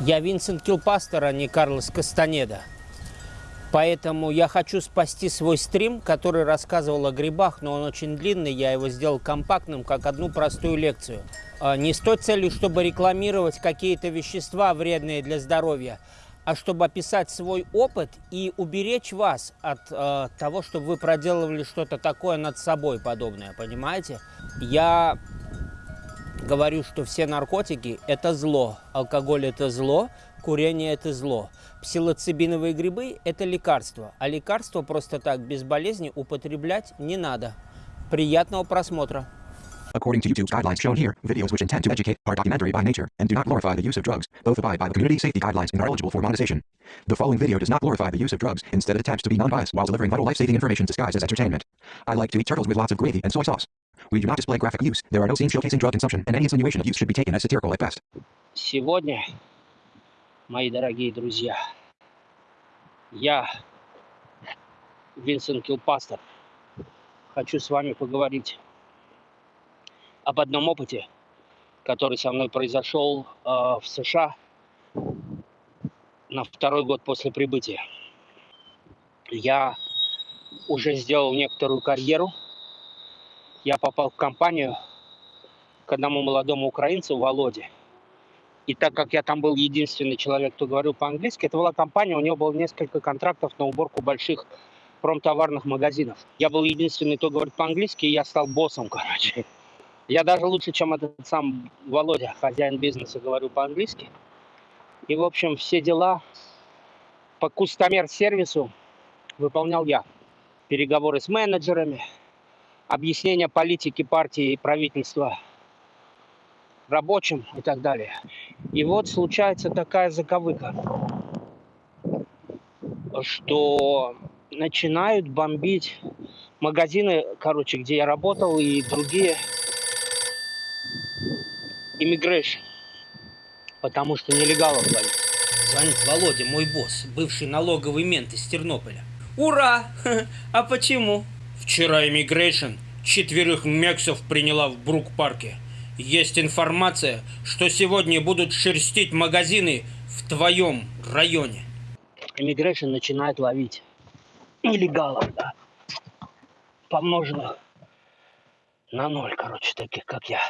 Я Винсент Килпастер, а не Карлос Кастанеда. Поэтому я хочу спасти свой стрим, который рассказывал о грибах, но он очень длинный, я его сделал компактным, как одну простую лекцию. А, Не с той целью, чтобы рекламировать какие-то вещества, вредные для здоровья, а чтобы описать свой опыт и уберечь вас от э, того, чтобы вы проделывали что-то такое над собой подобное, понимаете? Я говорю, что все наркотики – это зло, алкоголь – это зло, курение – это зло. Псилоцибиновые грибы – это лекарство, а лекарство просто так, без болезни, употреблять не надо. Приятного просмотра! According to YouTube's guidelines shown here, videos which intend to educate are documentary by nature and do not glorify the use of drugs. Both abide by the community safety guidelines and are eligible for monetization. The following video does not glorify the use of drugs, instead it attempts to be non-biased while delivering vital life-saving information disguised as entertainment. I like to eat turtles with lots of gravy and soy sauce. We do not display graphic use. There are no scenes showcasing drug consumption, and any insinuation of use should be taken as satirical at best. Сегодня, мои дорогие друзья, я, Винсент Килпастер, хочу с вами поговорить об одном опыте, который со мной произошел э, в США на второй год после прибытия. Я уже сделал некоторую карьеру. Я попал в компанию к одному молодому украинцу, Володе. И так как я там был единственный человек, кто говорил по-английски, это была компания, у него было несколько контрактов на уборку больших промтоварных магазинов. Я был единственный, кто говорит по-английски, и я стал боссом, короче. Я даже лучше, чем этот сам Володя, хозяин бизнеса, говорю по-английски. И, в общем, все дела по кустомер-сервису выполнял я. Переговоры с менеджерами, объяснение политики партии и правительства рабочим и так далее. И вот случается такая заковыка, что начинают бомбить магазины, короче, где я работал, и другие immigration, потому что нелегалов ловить. Звонит Володя, мой босс, бывший налоговый мент из Тернополя. Ура! А почему? Вчера immigration четверых мексов приняла в Брук-парке. Есть информация, что сегодня будут шерстить магазины в твоем районе. Immigration начинает ловить нелегалов, да. Помноженных на ноль, короче, таких, как я.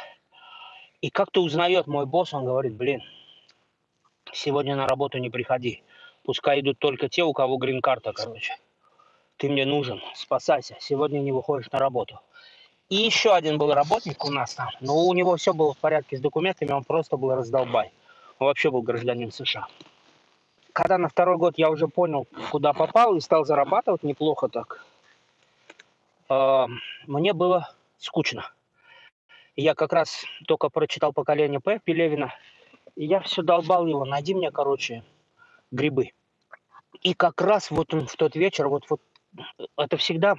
И как-то узнает мой босс, он говорит, блин, сегодня на работу не приходи. Пускай идут только те, у кого грин-карта, короче. Ты мне нужен, спасайся. Сегодня не выходишь на работу. И еще один был работник у нас там. Но у него все было в порядке с документами, он просто был раздолбай. Он вообще был гражданин США. Когда на второй год я уже понял, куда попал и стал зарабатывать неплохо так, э, мне было скучно. Я как раз только прочитал «Поколение П» Пелевина, и я все долбал его, найди мне, короче, грибы. И как раз вот он в тот вечер, вот, вот это всегда,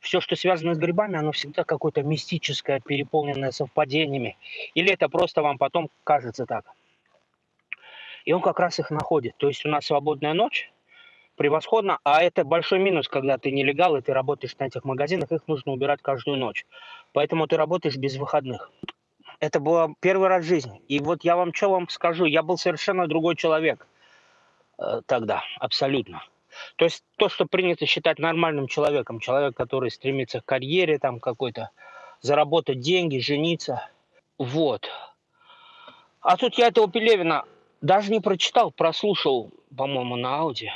все, что связано с грибами, оно всегда какое-то мистическое, переполненное совпадениями. Или это просто вам потом кажется так. И он как раз их находит. То есть у нас свободная ночь, превосходно, а это большой минус, когда ты нелегал, и ты работаешь на этих магазинах, их нужно убирать каждую ночь. Поэтому ты работаешь без выходных. Это было первый раз в жизни. И вот я вам что вам скажу, я был совершенно другой человек э, тогда, абсолютно. То есть то, что принято считать нормальным человеком, человек, который стремится к карьере там какой-то, заработать деньги, жениться, вот. А тут я этого Пелевина даже не прочитал, прослушал, по-моему, на ауди.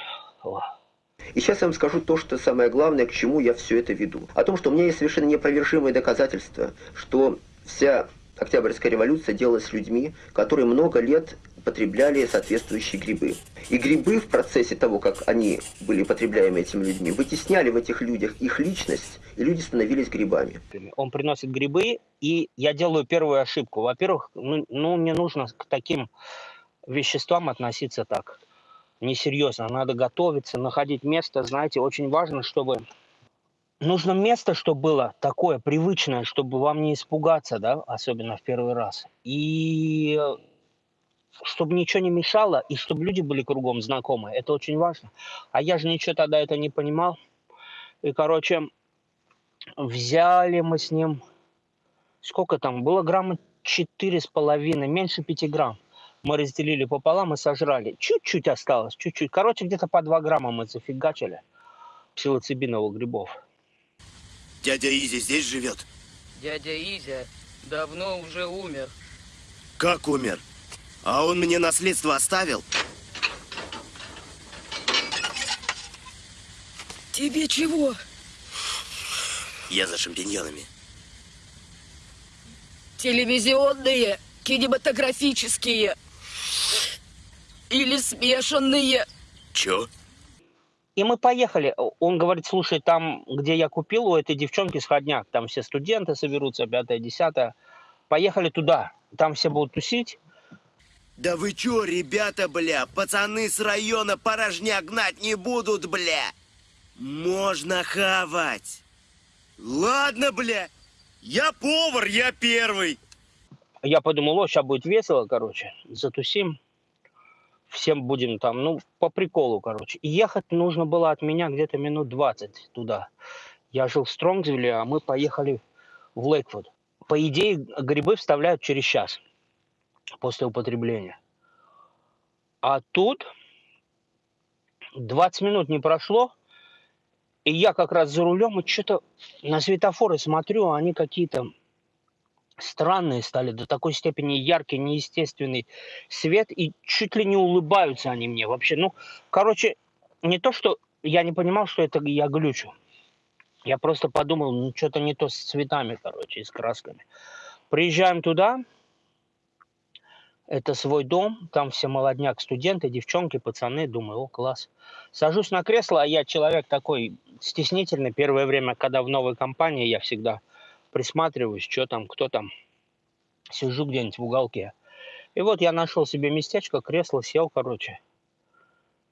И сейчас я вам скажу то, что самое главное, к чему я все это веду. О том, что у меня есть совершенно неопровержимые доказательства, что вся Октябрьская революция делалась людьми, которые много лет потребляли соответствующие грибы. И грибы в процессе того, как они были потребляемы этими людьми, вытесняли в этих людях их личность, и люди становились грибами. Он приносит грибы, и я делаю первую ошибку. Во-первых, ну, ну не нужно к таким веществам относиться так несерьезно. Надо готовиться, находить место. Знаете, очень важно, чтобы нужно место, чтобы было такое привычное, чтобы вам не испугаться, да, особенно в первый раз. И чтобы ничего не мешало, и чтобы люди были кругом знакомые. Это очень важно. А я же ничего тогда это не понимал. И, короче, взяли мы с ним... Сколько там? Было грамма четыре с половиной, меньше пяти грамм. Мы разделили пополам и сожрали. Чуть-чуть осталось, чуть-чуть. Короче, где-то по 2 грамма мы зафигачили псилоцибиновых грибов. Дядя Изи здесь живет? Дядя Изя давно уже умер. Как умер? А он мне наследство оставил? Тебе чего? Я за шампиньонами. Телевизионные, кинематографические или смешанные. Чё? И мы поехали. Он говорит, слушай, там, где я купил у этой девчонки сходняк, там все студенты соберутся, пятое, десятое. Поехали туда. Там все будут тусить. Да вы чё, ребята, бля, пацаны с района порожня гнать не будут, бля. Можно хавать. Ладно, бля. Я повар, я первый. Я подумал, о, сейчас будет весело, короче, затусим. Всем будем там, ну, по приколу, короче. Ехать нужно было от меня где-то минут 20 туда. Я жил в Стронгсвилле, а мы поехали в Лейквуд. По идее, грибы вставляют через час после употребления. А тут 20 минут не прошло, и я как раз за рулем, и что-то на светофоры смотрю, а они какие-то странные стали, до такой степени яркий, неестественный свет, и чуть ли не улыбаются они мне вообще. Ну, короче, не то, что я не понимал, что это я глючу. Я просто подумал, ну, что-то не то с цветами, короче, и с красками. Приезжаем туда, это свой дом, там все молодняк, студенты, девчонки, пацаны. Думаю, о, класс. Сажусь на кресло, а я человек такой стеснительный. Первое время, когда в новой компании, я всегда присматриваюсь, что там, кто там. Сижу где-нибудь в уголке. И вот я нашел себе местечко, кресло, сел, короче.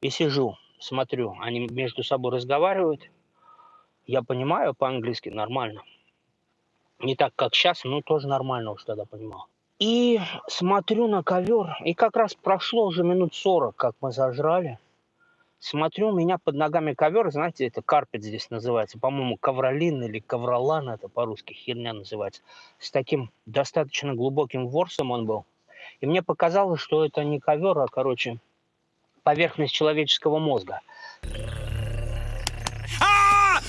И сижу, смотрю. Они между собой разговаривают. Я понимаю по-английски нормально. Не так, как сейчас, но тоже нормально уж тогда понимал. И смотрю на ковер, и как раз прошло уже минут 40, как мы зажрали. Смотрю, у меня под ногами ковер, знаете, это карпет здесь называется, по-моему, ковролин или ковролан, это по-русски херня называется. С таким достаточно глубоким ворсом он был. И мне показалось, что это не ковер, а, короче, поверхность человеческого мозга. А!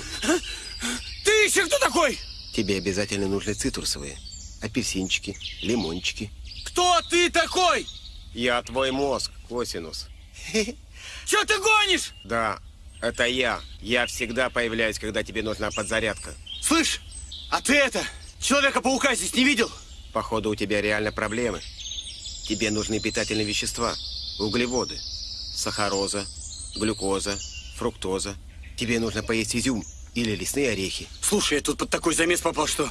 Ты еще кто такой? Тебе обязательно нужны цитрусовые. Апельсинчики, лимончики. Кто ты такой? Я твой мозг, Косинус. Че ты гонишь? Да, это я. Я всегда появляюсь, когда тебе нужна подзарядка. Слышь, а ты это, Человека-паука здесь не видел? Походу, у тебя реально проблемы. Тебе нужны питательные вещества, углеводы, сахароза, глюкоза, фруктоза. Тебе нужно поесть изюм или лесные орехи. Слушай, я тут под такой замес попал, что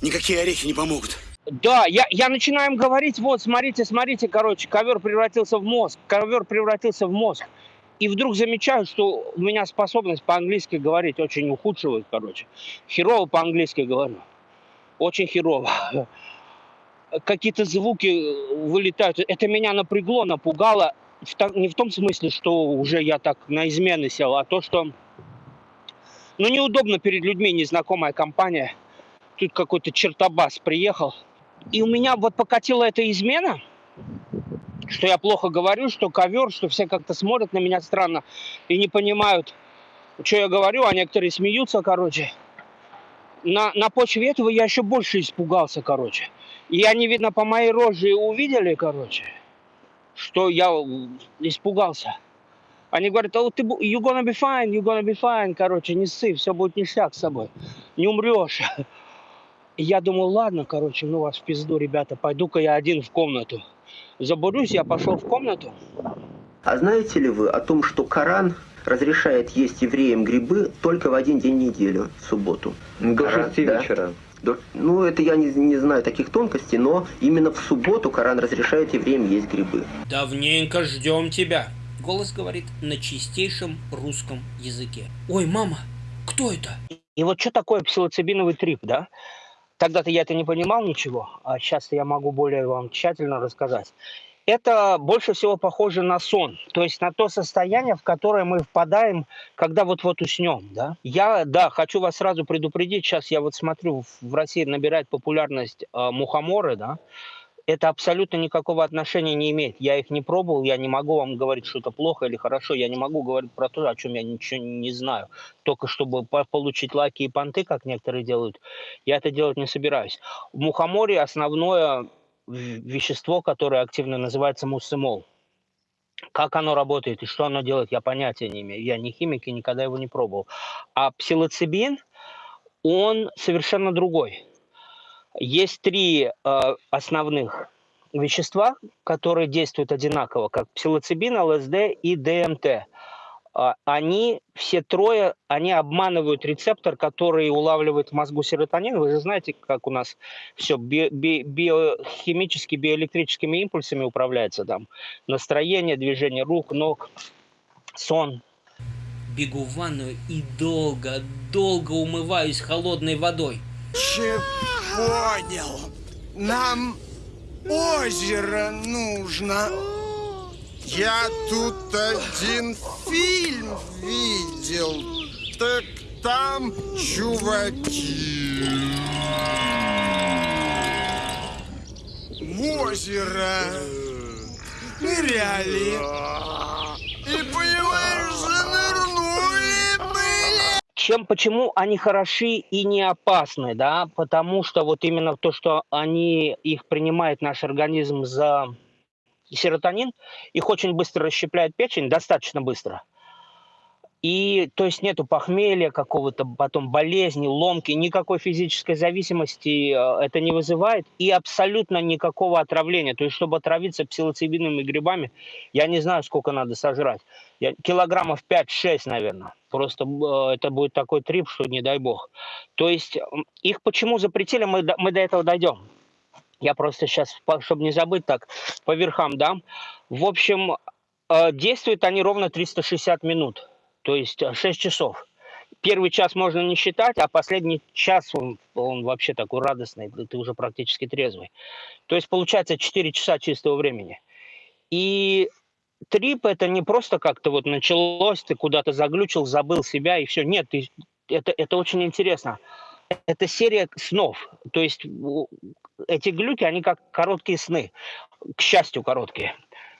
никакие орехи не помогут. Да, я, я начинаю им говорить, вот, смотрите, смотрите, короче, ковер превратился в мозг, ковер превратился в мозг. И вдруг замечаю, что у меня способность по-английски говорить очень ухудшилась, короче. Херово по-английски говорю. Очень херово. Какие-то звуки вылетают. Это меня напрягло, напугало. Не в том смысле, что уже я так на измены сел, а то, что ну, неудобно перед людьми незнакомая компания. Тут какой-то чертобас приехал. И у меня вот покатила эта измена, что я плохо говорю, что ковер, что все как-то смотрят на меня странно и не понимают, что я говорю, а некоторые смеются, короче. На, на почве этого я еще больше испугался, короче. И они, видно, по моей роже увидели, короче, что я испугался. Они говорят, oh, ты, бу- you gonna be fine, you gonna be fine, короче, не ссы, все будет ништяк с собой, не умрешь. И я думал, ладно, короче, ну вас в пизду, ребята, пойду-ка я один в комнату. Забурюсь, я пошел в комнату. А знаете ли вы о том, что Коран разрешает есть евреям грибы только в один день недели, в субботу? До Коран, шести да. вечера. До- Ну, это я не, не знаю таких тонкостей, но именно в субботу Коран разрешает евреям есть грибы. Давненько ждем тебя. Голос говорит на чистейшем русском языке. Ой, мама, кто это? И вот что такое псилоцибиновый трип, да? Тогда-то я это не понимал ничего, а сейчас я могу более вам тщательно рассказать. Это больше всего похоже на сон, то есть на то состояние, в которое мы впадаем, когда вот-вот уснем, да. Я, да, хочу вас сразу предупредить, сейчас я вот смотрю, в- России набирает популярность э, мухоморы, да, это абсолютно никакого отношения не имеет. Я их не пробовал, я не могу вам говорить, что это плохо или хорошо. Я не могу говорить про то, о чем я ничего не знаю. Только чтобы получить лаки и понты, как некоторые делают, я это делать не собираюсь. В мухоморе основное вещество, которое активно называется муссимол. Как оно работает и что оно делает, я понятия не имею. Я не химик и никогда его не пробовал. А псилоцибин, он совершенно другой. Есть три э, основных вещества, которые действуют одинаково, как псилоцибин, ЛСД и ДМТ. А, они все трое, они обманывают рецептор, который улавливает в мозгу серотонин. Вы же знаете, как у нас все би би биохимически, биоэлектрическими импульсами управляется там. Настроение, движение рук, ног, сон. Бегу в ванную и долго, долго умываюсь холодной водой. Че понял? Нам озеро нужно. Я тут один фильм видел. Так там чуваки. В озеро ныряли. И, понимаешь, были. Чем, почему они хороши и не опасны, да? Потому что вот именно то, что они, их принимает наш организм за серотонин, их очень быстро расщепляет печень, достаточно быстро. И то есть нету похмелья какого-то, потом болезни, ломки, никакой физической зависимости э, это не вызывает и абсолютно никакого отравления. То есть чтобы отравиться псилоцибиновыми грибами, я не знаю, сколько надо сожрать. Я, килограммов 5-6, наверное. Просто э, это будет такой трип, что не дай бог. То есть их почему запретили, мы, мы до этого дойдем. Я просто сейчас, чтобы не забыть так, по верхам дам. В общем, э, действуют они ровно 360 минут, то есть 6 э, часов. Первый час можно не считать, а последний час он, он вообще такой радостный, ты уже практически трезвый. То есть получается 4 часа чистого времени. И трип это не просто как-то вот началось, ты куда-то заглючил, забыл себя и все. Нет, ты, это, это очень интересно это серия снов. То есть эти глюки, они как короткие сны. К счастью, короткие.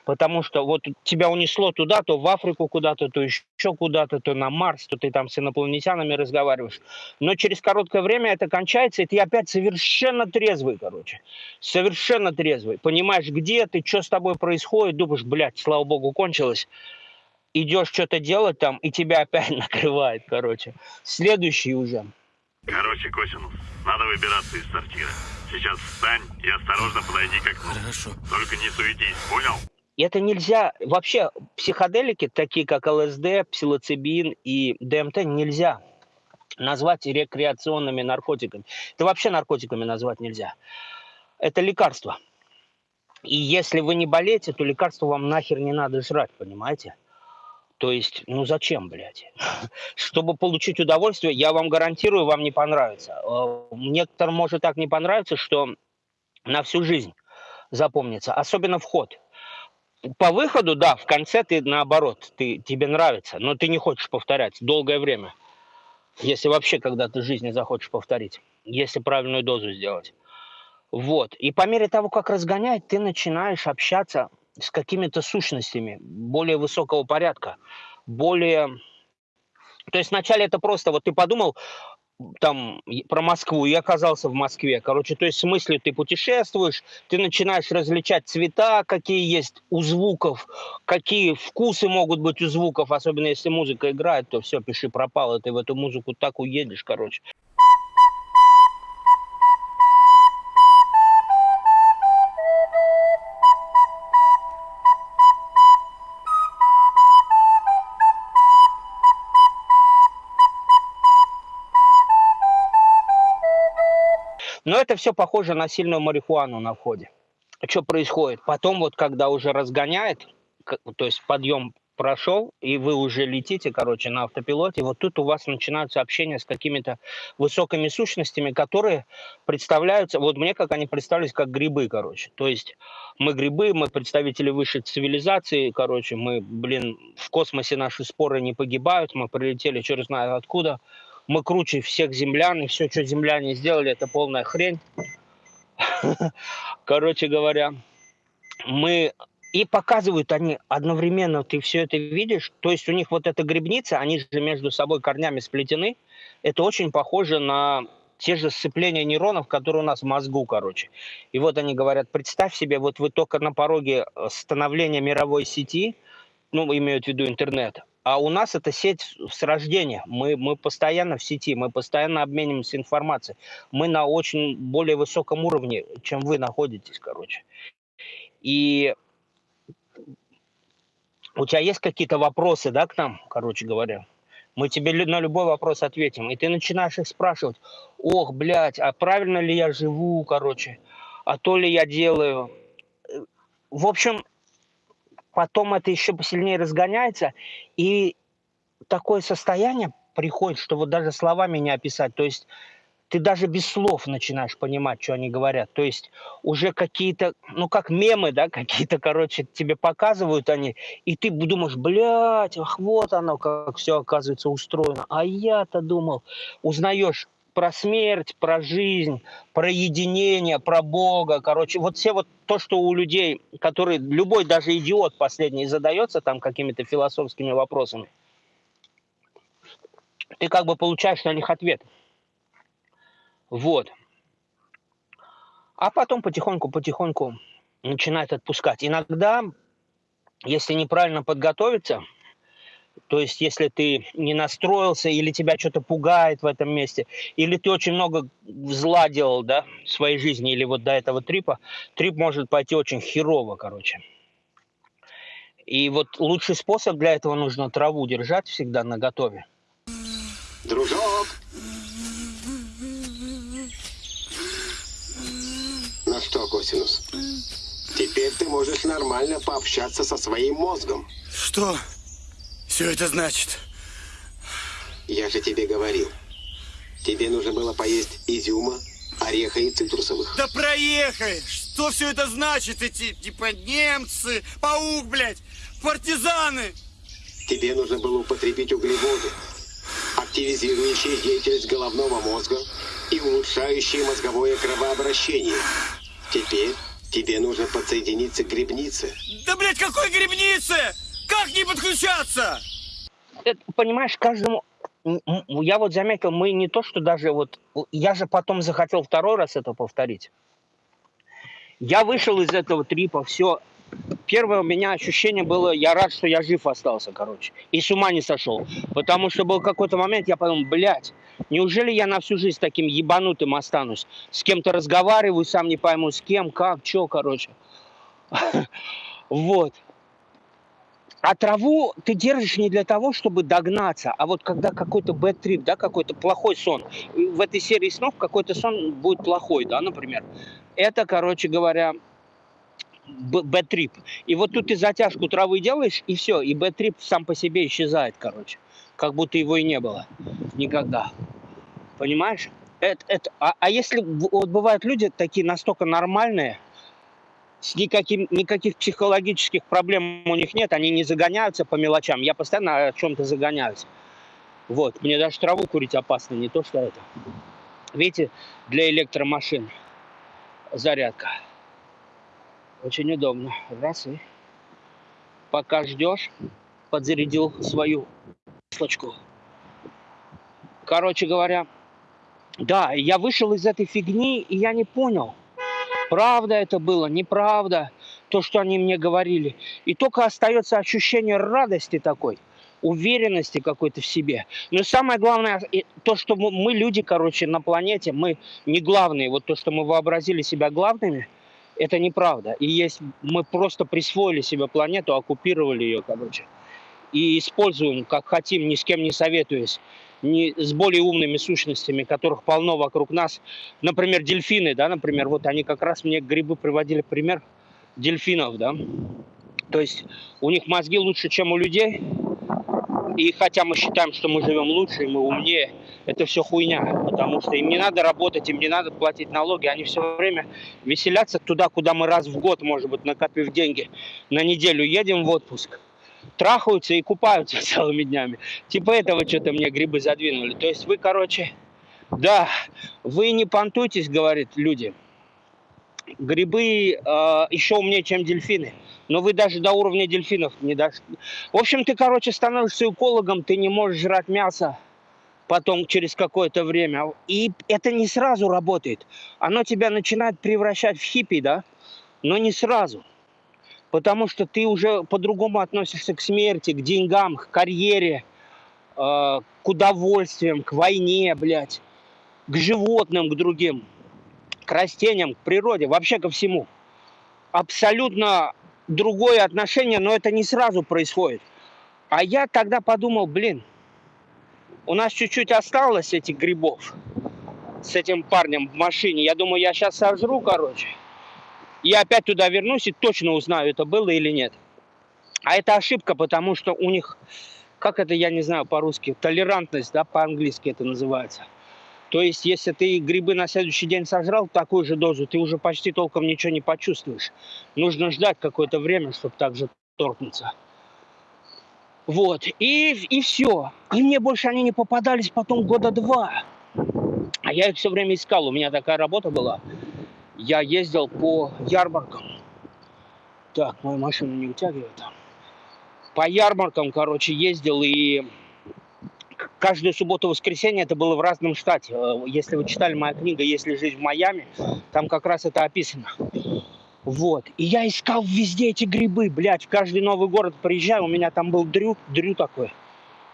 Потому что вот тебя унесло туда, то в Африку куда-то, то еще куда-то, то на Марс, то ты там с инопланетянами разговариваешь. Но через короткое время это кончается, и ты опять совершенно трезвый, короче. Совершенно трезвый. Понимаешь, где ты, что с тобой происходит, думаешь, блядь, слава богу, кончилось. Идешь что-то делать там, и тебя опять накрывает, короче. Следующий уже – Короче, Косинус, надо выбираться из сортира. Сейчас встань и осторожно подойди к окну. Хорошо. Только не суетись, понял? Это нельзя, вообще психоделики, такие как ЛСД, псилоцибин и ДМТ, нельзя назвать рекреационными наркотиками. Это вообще наркотиками назвать нельзя. Это лекарство. И если вы не болеете, то лекарство вам нахер не надо жрать, понимаете? То есть, ну зачем, блядь? Чтобы получить удовольствие, я вам гарантирую, вам не понравится. Э, некоторым может так не понравиться, что на всю жизнь запомнится, особенно вход. По выходу, да, в конце ты наоборот, ты, тебе нравится, но ты не хочешь повторять долгое время. Если вообще когда-то в жизни захочешь повторить, если правильную дозу сделать. Вот. И по мере того, как разгоняет, ты начинаешь общаться с какими-то сущностями более высокого порядка, более... То есть вначале это просто, вот ты подумал там про Москву и оказался в Москве. Короче, то есть в смысле ты путешествуешь, ты начинаешь различать цвета, какие есть у звуков, какие вкусы могут быть у звуков, особенно если музыка играет, то все, пиши пропало, ты в эту музыку так уедешь, короче. Это все похоже на сильную марихуану на входе. Что происходит? Потом вот, когда уже разгоняет, то есть подъем прошел, и вы уже летите, короче, на автопилоте, вот тут у вас начинаются общения с какими-то высокими сущностями, которые представляются, вот мне как они представились, как грибы, короче. То есть мы грибы, мы представители высшей цивилизации, короче, мы, блин, в космосе наши споры не погибают, мы прилетели черт знает откуда, мы круче всех землян, и все, что земляне сделали, это полная хрень. Короче говоря, мы и показывают они одновременно, ты все это видишь, то есть у них вот эта грибница, они же между собой корнями сплетены, это очень похоже на те же сцепления нейронов, которые у нас в мозгу, короче. И вот они говорят, представь себе, вот вы только на пороге становления мировой сети, ну, имеют в виду интернет, а у нас это сеть с рождения. Мы, мы постоянно в сети, мы постоянно обмениваемся информацией. Мы на очень более высоком уровне, чем вы находитесь, короче. И у тебя есть какие-то вопросы, да, к нам, короче говоря? Мы тебе на любой вопрос ответим. И ты начинаешь их спрашивать. Ох, блядь, а правильно ли я живу, короче? А то ли я делаю? В общем, потом это еще посильнее разгоняется. И такое состояние приходит, что вот даже словами не описать. То есть ты даже без слов начинаешь понимать, что они говорят. То есть уже какие-то, ну как мемы, да, какие-то, короче, тебе показывают они, и ты думаешь, блядь, ах, вот оно, как все оказывается устроено. А я-то думал, узнаешь про смерть, про жизнь, про единение, про Бога, короче, вот все вот то, что у людей, которые, любой даже идиот последний задается там какими-то философскими вопросами, ты как бы получаешь на них ответ. Вот. А потом потихоньку-потихоньку начинает отпускать. Иногда, если неправильно подготовиться, то есть если ты не настроился, или тебя что-то пугает в этом месте, или ты очень много зла делал, да, в своей жизни, или вот до этого трипа, трип может пойти очень херово, короче. И вот лучший способ для этого нужно траву держать всегда на готове. Дружок, Ну что, Косинус, теперь ты можешь нормально пообщаться со своим мозгом. Что все это значит? Я же тебе говорил. Тебе нужно было поесть изюма, ореха и цитрусовых. Да проехай! Что все это значит? Эти, типа, немцы, паук, блядь, партизаны! Тебе нужно было употребить углеводы, активизирующие деятельность головного мозга и улучшающие мозговое кровообращение. Теперь тебе нужно подсоединиться к грибнице. Да, блядь, какой грибнице? Как не подключаться? Это, понимаешь, каждому... Я вот заметил, мы не то, что даже вот... Я же потом захотел второй раз это повторить. Я вышел из этого трипа, все. Первое у меня ощущение было, я рад, что я жив остался, короче. И с ума не сошел. Потому что был какой-то момент, я подумал, блядь, Неужели я на всю жизнь таким ебанутым останусь? С кем-то разговариваю, сам не пойму, с кем, как, что, короче. Вот. А траву ты держишь не для того, чтобы догнаться, а вот когда какой-то bad trip, да, какой-то плохой сон. В этой серии снов какой-то сон будет плохой, да, например. Это, короче говоря, бэт-трип. И вот тут ты затяжку травы делаешь, и все, и bad trip сам по себе исчезает, короче как будто его и не было никогда. Понимаешь? Это, это, а, а если вот бывают люди такие настолько нормальные, с никаким, никаких психологических проблем у них нет, они не загоняются по мелочам. Я постоянно о чем-то загоняюсь. Вот, мне даже траву курить опасно, не то что это. Видите, для электромашин зарядка. Очень удобно. Раз и пока ждешь, подзарядил свою Слочку. Короче говоря, да, я вышел из этой фигни, и я не понял, правда это было, неправда, то, что они мне говорили. И только остается ощущение радости такой, уверенности какой-то в себе. Но самое главное, то, что мы люди, короче, на планете, мы не главные. Вот то, что мы вообразили себя главными, это неправда. И есть, мы просто присвоили себе планету, оккупировали ее, короче и используем, как хотим, ни с кем не советуясь, не с более умными сущностями, которых полно вокруг нас. Например, дельфины, да, например, вот они как раз мне грибы приводили пример дельфинов, да. То есть у них мозги лучше, чем у людей, и хотя мы считаем, что мы живем лучше, мы умнее, это все хуйня, потому что им не надо работать, им не надо платить налоги, они все время веселятся туда, куда мы раз в год, может быть, накопив деньги, на неделю едем в отпуск – трахаются и купаются целыми днями. Типа этого что-то мне грибы задвинули. То есть вы, короче, да, вы не понтуйтесь, говорит люди. Грибы э, еще умнее, чем дельфины. Но вы даже до уровня дельфинов не дошли. В общем, ты, короче, становишься экологом, ты не можешь жрать мясо потом через какое-то время. И это не сразу работает. Оно тебя начинает превращать в хиппи, да? Но не сразу. Потому что ты уже по-другому относишься к смерти, к деньгам, к карьере, э, к удовольствиям, к войне, блядь, к животным, к другим, к растениям, к природе, вообще ко всему. Абсолютно другое отношение, но это не сразу происходит. А я тогда подумал, блин, у нас чуть-чуть осталось этих грибов с этим парнем в машине. Я думаю, я сейчас сожру, короче. Я опять туда вернусь и точно узнаю, это было или нет. А это ошибка, потому что у них, как это, я не знаю по-русски, толерантность, да, по-английски это называется. То есть, если ты грибы на следующий день сожрал такую же дозу, ты уже почти толком ничего не почувствуешь. Нужно ждать какое-то время, чтобы так же торкнуться. Вот, и, и все. И мне больше они не попадались потом года два. А я их все время искал, у меня такая работа была я ездил по ярмаркам. Так, мою машину не утягивает. По ярмаркам, короче, ездил и каждую субботу-воскресенье это было в разном штате. Э, если вы читали моя книга «Если жить в Майами», там как раз это описано. Вот. И я искал везде эти грибы, блядь. В каждый новый город приезжаю, у меня там был Дрю, Дрю такой,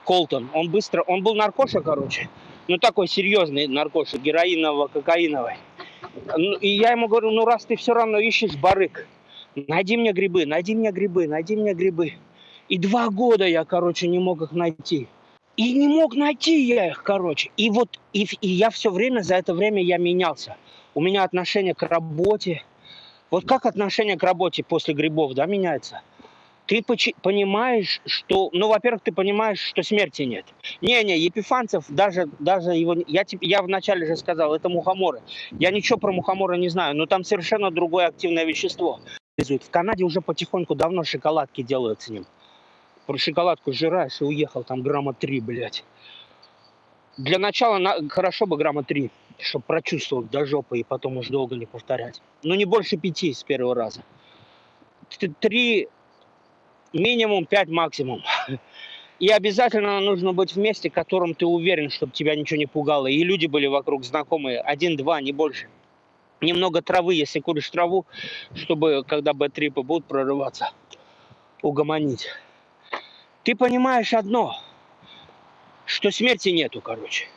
Колтон. Он быстро, он был наркоша, короче. Ну, такой серьезный наркоша, героиново-кокаиновый. Ну, и я ему говорю, ну раз ты все равно ищешь барык, найди мне грибы, найди мне грибы, найди мне грибы. И два года я, короче, не мог их найти. И не мог найти я их, короче. И вот, и, и я все время, за это время я менялся. У меня отношение к работе. Вот как отношение к работе после грибов, да, меняется? Ты понимаешь, что, ну, во-первых, ты понимаешь, что смерти нет. Не-не, Епифанцев, даже, даже его, я, я вначале же сказал, это мухоморы. Я ничего про мухоморы не знаю, но там совершенно другое активное вещество. В Канаде уже потихоньку давно шоколадки делают с ним. Про шоколадку жираешь и уехал, там грамма три, блядь. Для начала на, хорошо бы грамма три, чтобы прочувствовать до жопы и потом уж долго не повторять. Но не больше пяти с первого раза. Три минимум 5 максимум. И обязательно нужно быть в месте, в котором ты уверен, чтобы тебя ничего не пугало. И люди были вокруг знакомые, один-два, не больше. Немного травы, если куришь траву, чтобы, когда бэтрипы будут прорываться, угомонить. Ты понимаешь одно, что смерти нету, короче.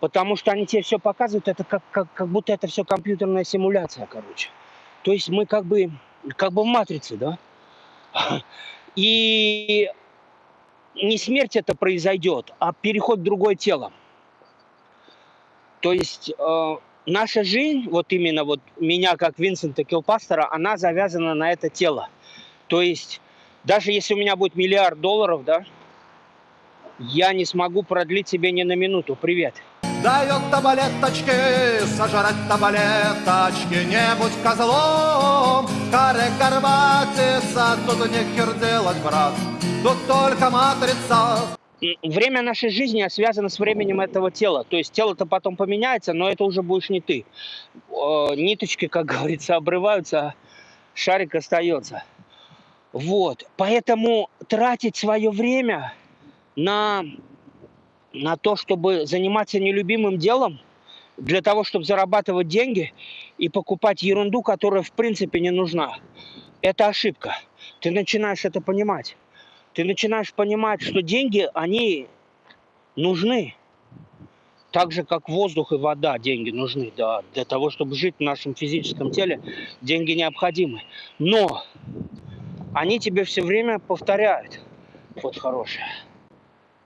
Потому что они тебе все показывают, это как, как, как будто это все компьютерная симуляция, короче. То есть мы как бы, как бы в матрице, да? И не смерть это произойдет, а переход в другое тело. То есть э, наша жизнь, вот именно вот меня как Винсента Килпастера, она завязана на это тело. То есть даже если у меня будет миллиард долларов, да, я не смогу продлить себе ни на минуту. Привет. Дает таблеточки, сожрать таблеточки, не будь козлом, каре горбатится, тут нехер делать, брат, тут только матрица. Время нашей жизни связано с временем этого тела. То есть тело-то потом поменяется, но это уже будешь не ты. Ниточки, как говорится, обрываются, а шарик остается. Вот. Поэтому тратить свое время на на то, чтобы заниматься нелюбимым делом, для того, чтобы зарабатывать деньги и покупать ерунду, которая в принципе не нужна. Это ошибка. Ты начинаешь это понимать. Ты начинаешь понимать, что деньги, они нужны. Так же, как воздух и вода, деньги нужны. Да, для того, чтобы жить в нашем физическом теле, деньги необходимы. Но они тебе все время повторяют. Вот хорошая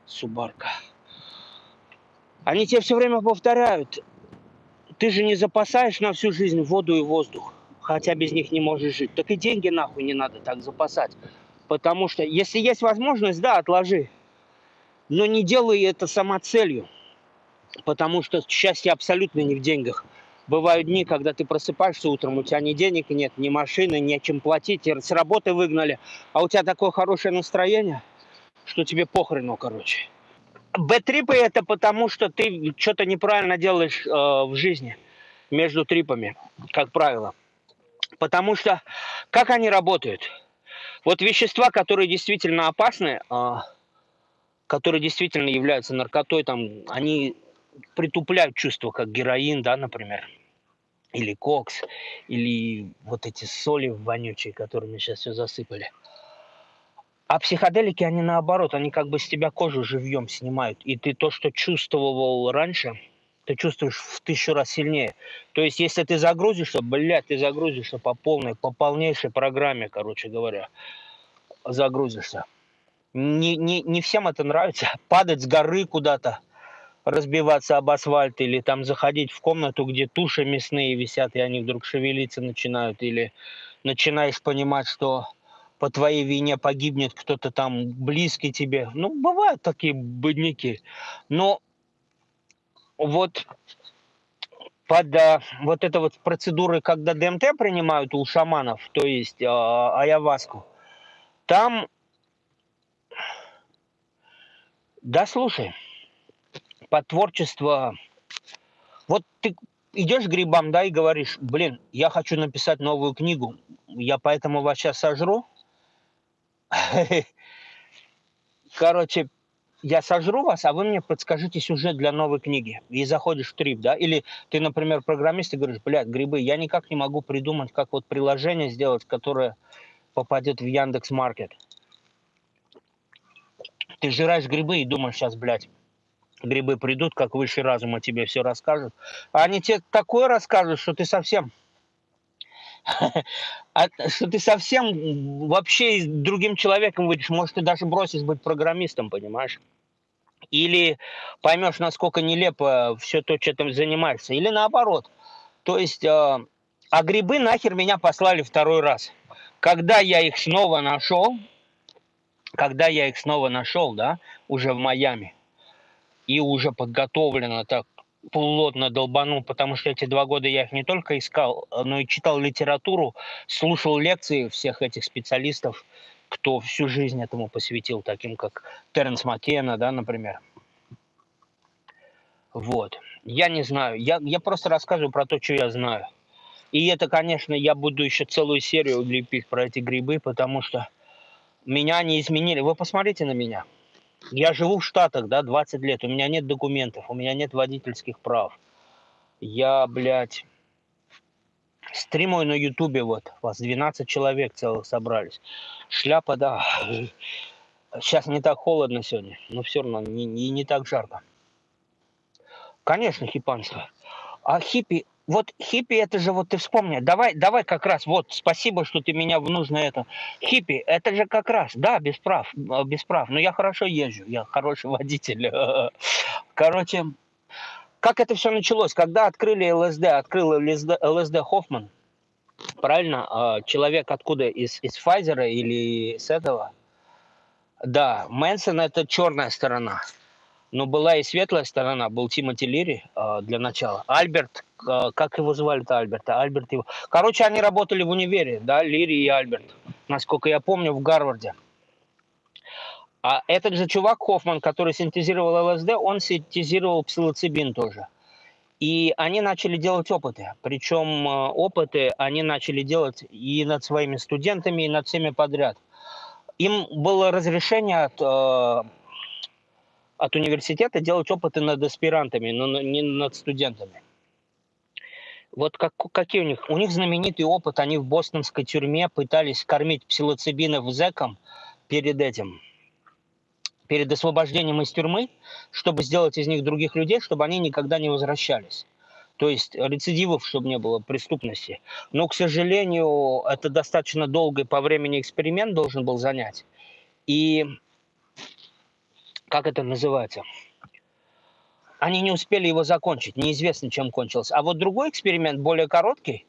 субарка. Они тебе все время повторяют, ты же не запасаешь на всю жизнь воду и воздух, хотя без них не можешь жить. Так и деньги нахуй не надо так запасать. Потому что, если есть возможность, да, отложи. Но не делай это самоцелью. Потому что счастье абсолютно не в деньгах. Бывают дни, когда ты просыпаешься утром, у тебя ни денег нет, ни машины, ни чем платить, с работы выгнали, а у тебя такое хорошее настроение, что тебе похрену, короче. Б-трипы это потому, что ты что-то неправильно делаешь э, в жизни между трипами, как правило. Потому что как они работают? Вот вещества, которые действительно опасны, а, которые действительно являются наркотой, там, они притупляют чувство, как героин, да, например, или кокс, или вот эти соли вонючие, которыми сейчас все засыпали. А психоделики, они наоборот, они как бы с тебя кожу живьем снимают. И ты то, что чувствовал раньше, ты чувствуешь в тысячу раз сильнее. То есть, если ты загрузишься, блядь, ты загрузишься по полной, по полнейшей программе, короче говоря, загрузишься. Не, не, не всем это нравится. Падать с горы куда-то, разбиваться об асфальт, или там заходить в комнату, где туши мясные висят, и они вдруг шевелиться начинают, или начинаешь понимать, что по твоей вине погибнет кто-то там близкий тебе. Ну, бывают такие бедняки. Но вот под а, вот это вот процедуры, когда ДМТ принимают у шаманов, то есть а, аяваску, там, да слушай, под творчество, вот ты идешь грибам, да, и говоришь, блин, я хочу написать новую книгу, я поэтому вас сейчас сожру. Короче, я сожру вас, а вы мне подскажите сюжет для новой книги. И заходишь в трип, да? Или ты, например, программист и говоришь, блядь, грибы, я никак не могу придумать, как вот приложение сделать, которое попадет в Яндекс Маркет. Ты жираешь грибы и думаешь сейчас, блядь, грибы придут, как высший разум, о тебе все расскажут. А они тебе такое расскажут, что ты совсем... Что ты совсем вообще другим человеком выйдешь. Может, ты даже бросишь быть программистом, понимаешь? Или поймешь, насколько нелепо все то, что ты занимаешься. Или наоборот. То есть, э, а грибы нахер меня послали второй раз. Когда я их снова нашел, когда я их снова нашел, да, уже в Майами, и уже подготовлено так плотно долбанул, потому что эти два года я их не только искал, но и читал литературу, слушал лекции всех этих специалистов, кто всю жизнь этому посвятил, таким как Теренс Маккена, да, например. Вот. Я не знаю. Я, я просто рассказываю про то, что я знаю. И это, конечно, я буду еще целую серию лепить про эти грибы, потому что меня не изменили. Вы посмотрите на меня. Я живу в Штатах, да, 20 лет. У меня нет документов, у меня нет водительских прав. Я, блядь, стримую на Ютубе, вот, вас 12 человек целых собрались. Шляпа, да. Сейчас не так холодно сегодня, но все равно не, не, не так жарко. Конечно, хипанство. А хиппи вот хиппи это же, вот ты вспомни, давай, давай как раз, вот, спасибо, что ты меня в нужное это. Хиппи, это же как раз, да, без прав, э, без прав, но я хорошо езжу, я хороший водитель. Короче, как это все началось? Когда открыли ЛСД, открыл ЛСД, ЛСД Хоффман, правильно, а, человек откуда, из, из Pfizer или с этого? Да, Мэнсон это черная сторона. Но была и светлая сторона, был Тимоти Лири э, для начала. Альберт, э, как его звали-то Альберта? Альберт его. Короче, они работали в универе, да, Лири и Альберт. Насколько я помню, в Гарварде. А этот же чувак Хоффман, который синтезировал ЛСД, он синтезировал псилоцибин тоже. И они начали делать опыты. Причем э, опыты они начали делать и над своими студентами, и над всеми подряд. Им было разрешение от э, от университета делать опыты над аспирантами, но не над студентами. Вот как, какие у них? У них знаменитый опыт. Они в бостонской тюрьме пытались кормить псилоцибинов зэком перед этим, перед освобождением из тюрьмы, чтобы сделать из них других людей, чтобы они никогда не возвращались. То есть рецидивов, чтобы не было преступности. Но, к сожалению, это достаточно долгий по времени эксперимент должен был занять. И как это называется? Они не успели его закончить, неизвестно, чем кончился. А вот другой эксперимент, более короткий,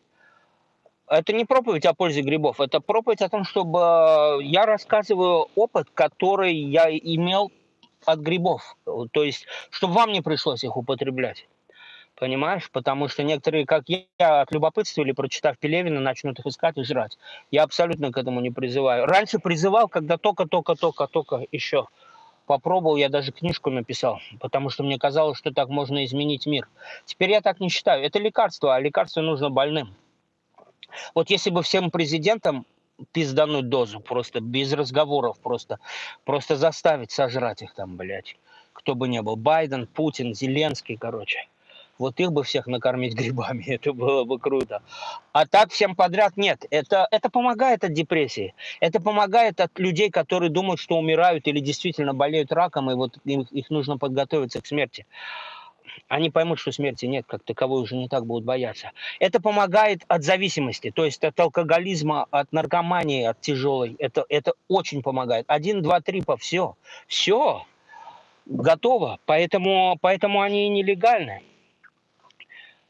это не проповедь о пользе грибов, это проповедь о том, чтобы э, я рассказываю опыт, который я имел от грибов. То есть, чтобы вам не пришлось их употреблять. Понимаешь? Потому что некоторые, как я, от любопытства или прочитав Пелевина, начнут их искать и жрать. Я абсолютно к этому не призываю. Раньше призывал, когда только-только-только-только еще попробовал, я даже книжку написал, потому что мне казалось, что так можно изменить мир. Теперь я так не считаю. Это лекарство, а лекарство нужно больным. Вот если бы всем президентам пиздануть дозу, просто без разговоров, просто, просто заставить сожрать их там, блядь, кто бы ни был, Байден, Путин, Зеленский, короче. Вот их бы всех накормить грибами, это было бы круто. А так всем подряд нет. Это, это помогает от депрессии. Это помогает от людей, которые думают, что умирают или действительно болеют раком, и вот им, их нужно подготовиться к смерти они поймут, что смерти нет, как таковой уже не так будут бояться. Это помогает от зависимости, то есть от алкоголизма, от наркомании, от тяжелой. Это, это очень помогает. Один, два, три, по все. Все. Готово. Поэтому, поэтому они и нелегальны.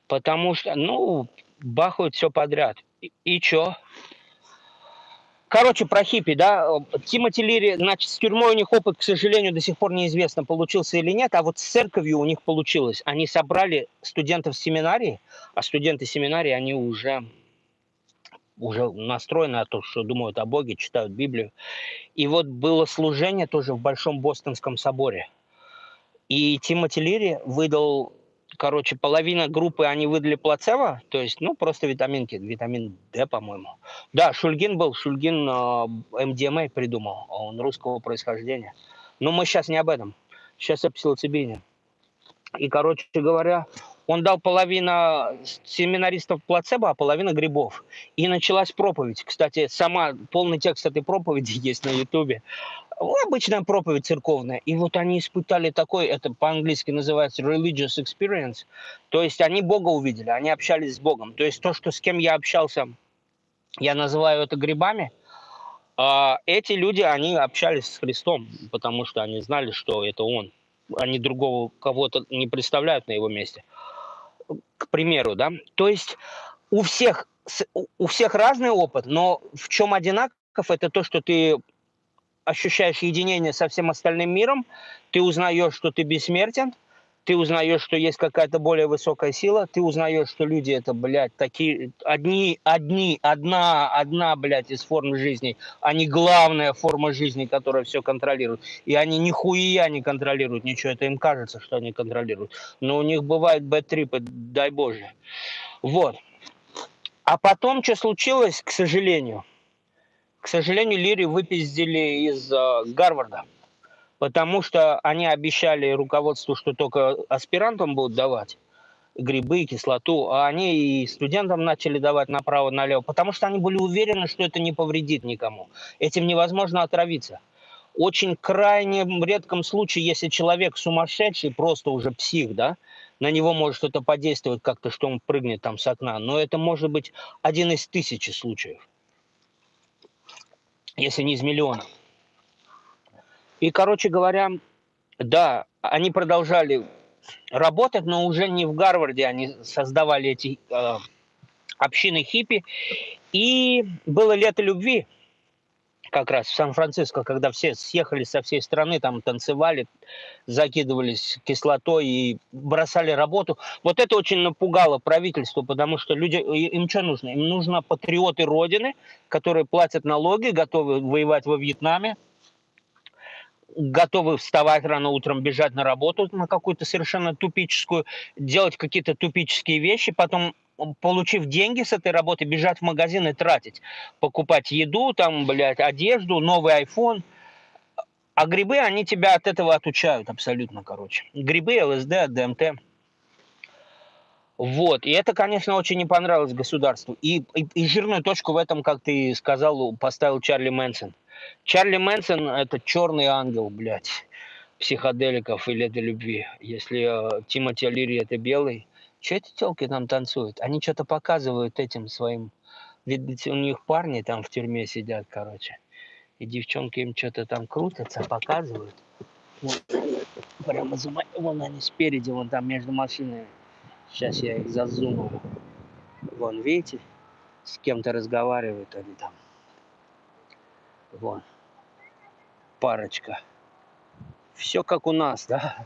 Потому что, ну, бахают все подряд. И, и что? Короче, про хиппи, да, Тимоти Лири, значит, с тюрьмой у них опыт, к сожалению, до сих пор неизвестно, получился или нет, а вот с церковью у них получилось. Они собрали студентов семинарии, а студенты семинарии, они уже, уже настроены на то, что думают о Боге, читают Библию. И вот было служение тоже в Большом Бостонском соборе. И Тимоти Лири выдал короче, половина группы они выдали плацебо, то есть, ну, просто витаминки, витамин D, по-моему. Да, Шульгин был, Шульгин э, МДМА придумал, он русского происхождения. Но мы сейчас не об этом, сейчас о псилоцибине. И, короче говоря, он дал половина семинаристов плацебо, а половина грибов. И началась проповедь. Кстати, сама полный текст этой проповеди есть на Ютубе обычная проповедь церковная. И вот они испытали такой, это по-английски называется religious experience, то есть они Бога увидели, они общались с Богом. То есть то, что с кем я общался, я называю это грибами, а эти люди, они общались с Христом, потому что они знали, что это Он. Они другого кого-то не представляют на его месте. К примеру, да. То есть у всех, у всех разный опыт, но в чем одинаков, это то, что ты ощущаешь единение со всем остальным миром, ты узнаешь, что ты бессмертен, ты узнаешь, что есть какая-то более высокая сила, ты узнаешь, что люди это, блядь, такие, одни, одни, одна, одна, блядь, из форм жизни, не главная форма жизни, которая все контролирует. И они нихуя не контролируют ничего, это им кажется, что они контролируют. Но у них бывают бэт-трипы, дай боже. Вот. А потом, что случилось, к сожалению – к сожалению, Лири выпиздили из э, Гарварда, потому что они обещали руководству, что только аспирантам будут давать грибы, кислоту, а они и студентам начали давать направо-налево, потому что они были уверены, что это не повредит никому. Этим невозможно отравиться. Очень крайне редком случае, если человек сумасшедший, просто уже псих, да, на него может что-то подействовать как-то, что он прыгнет там с окна, но это может быть один из тысячи случаев если не из миллионов. И, короче говоря, да, они продолжали работать, но уже не в Гарварде, они создавали эти э, общины хиппи. И было лето любви, как раз в Сан-Франциско, когда все съехали со всей страны, там танцевали, закидывались кислотой и бросали работу. Вот это очень напугало правительство, потому что люди, им что нужно? Им нужно патриоты Родины, которые платят налоги, готовы воевать во Вьетнаме, готовы вставать рано утром, бежать на работу на какую-то совершенно тупическую, делать какие-то тупические вещи, потом получив деньги с этой работы, бежать в магазин и тратить. Покупать еду, там, блядь, одежду, новый iPhone. А грибы, они тебя от этого отучают абсолютно, короче. Грибы, ЛСД, ДМТ. Вот. И это, конечно, очень не понравилось государству. И, и, и жирную точку в этом, как ты сказал, поставил Чарли Мэнсон. Чарли Мэнсон – это черный ангел, блядь, психоделиков или это любви. Если э, Тимоти Алири – это белый, что эти телки там танцуют? Они что-то показывают этим своим... Ведь у них парни там в тюрьме сидят, короче. И девчонки им что-то там крутятся, показывают. Вот. Прямо за... Вон они спереди, вон там между машинами. Сейчас я их зазумаю. Вон, видите? С кем-то разговаривают они там. Вон. Парочка. Все как у нас, да?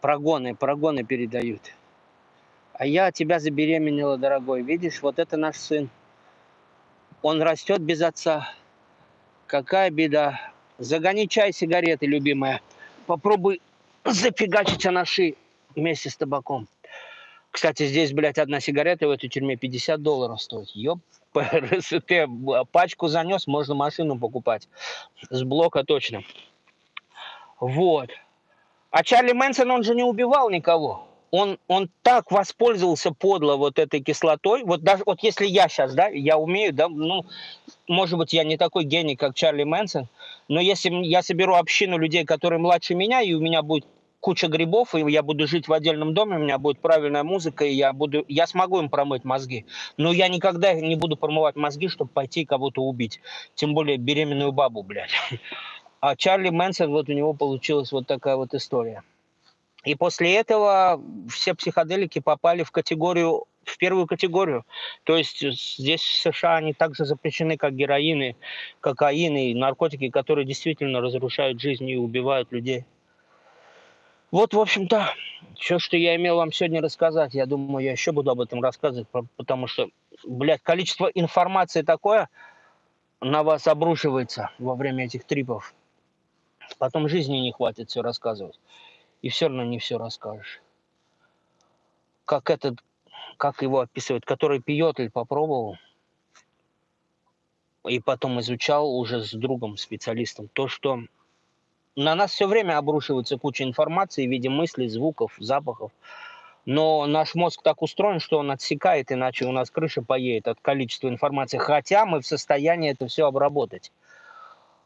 Прогоны, прогоны передают. А я тебя забеременела, дорогой. Видишь, вот это наш сын. Он растет без отца. Какая беда. Загони чай, сигареты, любимая. Попробуй зафигачить анаши вместе с табаком. Кстати, здесь, блядь, одна сигарета в этой тюрьме 50 долларов стоит. Ёп, ты пачку занес, можно машину покупать. С блока точно. Вот. А Чарли Мэнсон, он же не убивал никого. Он, он так воспользовался подло вот этой кислотой. Вот даже вот если я сейчас, да, я умею, да, ну, может быть, я не такой гений, как Чарли Мэнсон, но если я соберу общину людей, которые младше меня, и у меня будет куча грибов, и я буду жить в отдельном доме, у меня будет правильная музыка, и я, буду, я смогу им промыть мозги. Но я никогда не буду промывать мозги, чтобы пойти кого-то убить. Тем более беременную бабу, блядь. А Чарли Мэнсон, вот у него получилась вот такая вот история. И после этого все психоделики попали в категорию, в первую категорию. То есть здесь в США они также запрещены, как героины, кокаины и наркотики, которые действительно разрушают жизнь и убивают людей. Вот, в общем-то, все, что я имел вам сегодня рассказать. Я думаю, я еще буду об этом рассказывать, потому что, блядь, количество информации такое на вас обрушивается во время этих трипов. Потом жизни не хватит все рассказывать. И все равно не все расскажешь. Как этот, как его описывают, который пьет или попробовал, и потом изучал уже с другом, специалистом, то, что на нас все время обрушивается куча информации в виде мыслей, звуков, запахов. Но наш мозг так устроен, что он отсекает, иначе у нас крыша поедет от количества информации. Хотя мы в состоянии это все обработать.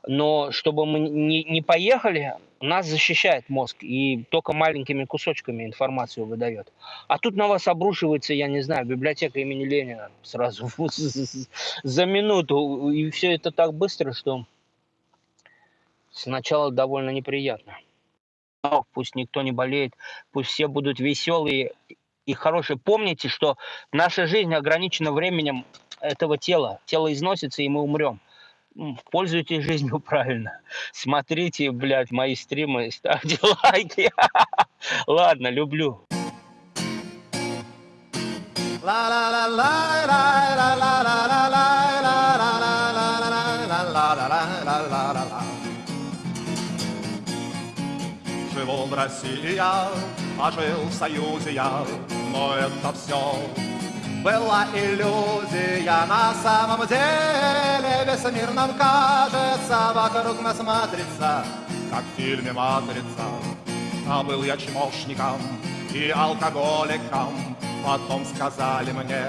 Но чтобы мы не, не поехали, нас защищает мозг и только маленькими кусочками информацию выдает. А тут на вас обрушивается, я не знаю, библиотека имени Ленина сразу за минуту. И все это так быстро, что Сначала довольно неприятно. Но пусть никто не болеет, пусть все будут веселые и хорошие. Помните, что наша жизнь ограничена временем этого тела. Тело износится, и мы умрем. Пользуйтесь жизнью правильно. Смотрите, блядь, мои стримы, ставьте лайки. Ладно, люблю. La Живу в России я, а жил в Союзе я, но это все была иллюзия. На самом деле Весь мир нам кажется, вокруг нас матрица Как в фильме «Матрица» А был я чмошником и алкоголиком. Потом сказали мне,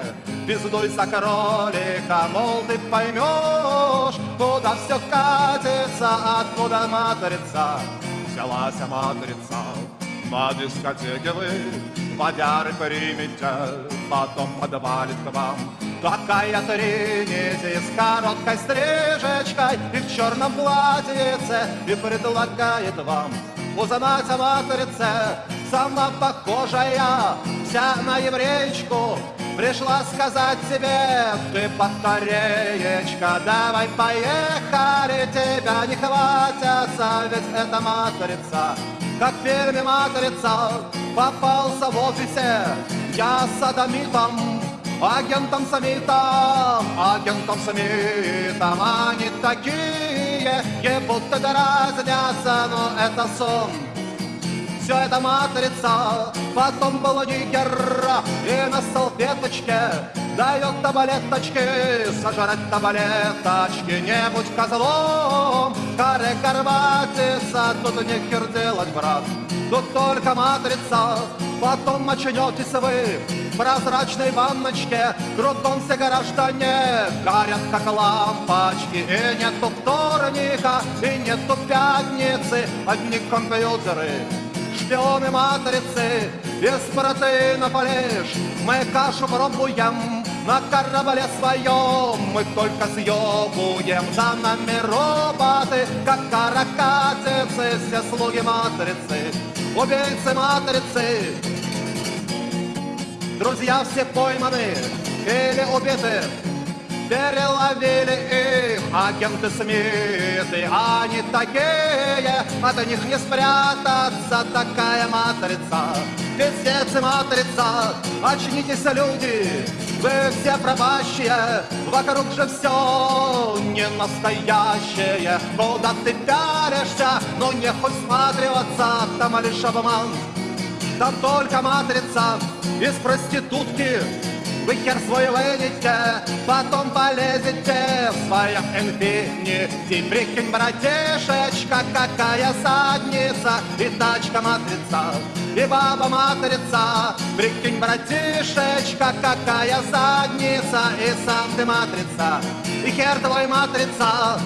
пиздуй за кролика Мол, ты поймешь, куда все катится Откуда матрица взялась матрица. На дискотеке вы водяры примете Потом подвалит вам. Такая тринити с короткой стрижечкой И в черном платьице И предлагает вам узнать о матрице. Сама похожая, вся на евреечку Пришла сказать тебе, ты батареечка, давай поехали, тебя не хватятся, ведь это матрица, как в «Матрица», попался в офисе, я садомитом, агентом Самитом, агентом Самитом, они такие, и будто дразнятся, но это сон, все это матрица, потом был нигер, и на салфеточке дает таблеточки, сожрать таблеточки, не будь козлом, каре горбатится, тут нехер делать, брат, тут только матрица, потом очнетесь вы в прозрачной ванночке, кругом все граждане горят, как лампочки, и нету вторника, и нету пятницы, одни компьютеры, шпионы матрицы, без протеина полежь, мы кашу пробуем, на корабле своем. Мы только съебуем За нами роботы, как каракатицы Все слуги матрицы, убийцы матрицы. Друзья все пойманы или убиты Переловили их агенты Смиты Они такие, от них не спрятаться Такая матрица, пиздец и матрица Очнитесь, люди, вы все пропащие. Вокруг же все не настоящее. Куда ты пялишься, но не хоть сматриваться Там лишь обман. Там только матрица из проститутки вы хер свой вынете, потом полезете в своем инфинити. Прикинь, братишечка, какая задница, и тачка матрица, и баба матрица. Прикинь, братишечка, какая задница, и сам ты матрица, и хер твой матрица.